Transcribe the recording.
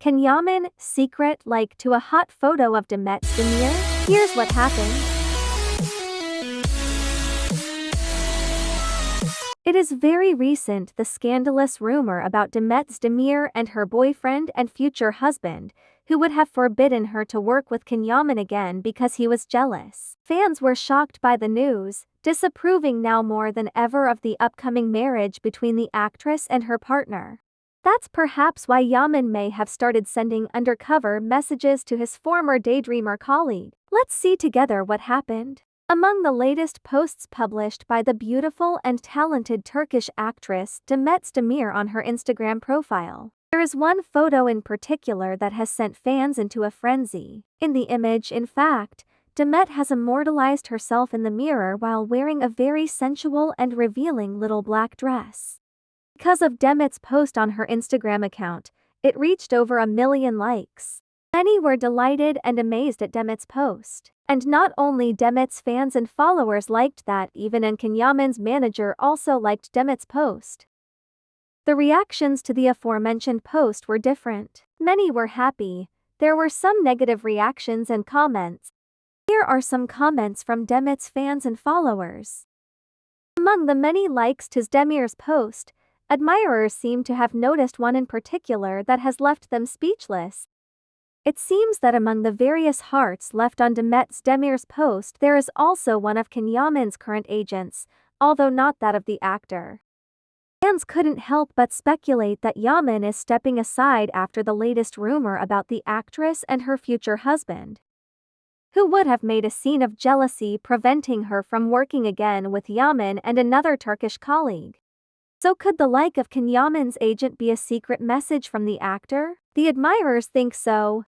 Can Yaman secret like to a hot photo of Demet Özdemir? Here's what happened. It is very recent the scandalous rumor about Demet Özdemir and her boyfriend and future husband, who would have forbidden her to work with Can Yaman again because he was jealous. Fans were shocked by the news, disapproving now more than ever of the upcoming marriage between the actress and her partner. That's perhaps why Yaman may have started sending undercover messages to his former daydreamer colleague. Let's see together what happened. Among the latest posts published by the beautiful and talented Turkish actress Demet Özdemir on her Instagram profile, there is one photo in particular that has sent fans into a frenzy. In the image, in fact, Demet has immortalized herself in the mirror while wearing a very sensual and revealing little black dress. Because of Demet's post on her Instagram account, it reached over a million likes. Many were delighted and amazed at Demet's post. And not only Demet's fans and followers liked that, even Can Yaman's manager also liked Demet's post. The reactions to the aforementioned post were different. Many were happy, there were some negative reactions and comments. Here are some comments from Demet's fans and followers. Among the many likes to Özdemir's post, Admirers seem to have noticed one in particular that has left them speechless. It seems that among the various hearts left on Demet Özdemir's post there is also one of Can Yaman's current agents, although not that of the actor. Fans couldn't help but speculate that Yaman is stepping aside after the latest rumor about the actress and her future husband. Who would have made a scene of jealousy preventing her from working again with Yaman and another Turkish colleague? So could the like of Can Yaman's agent be a secret message from the actor? The admirers think so.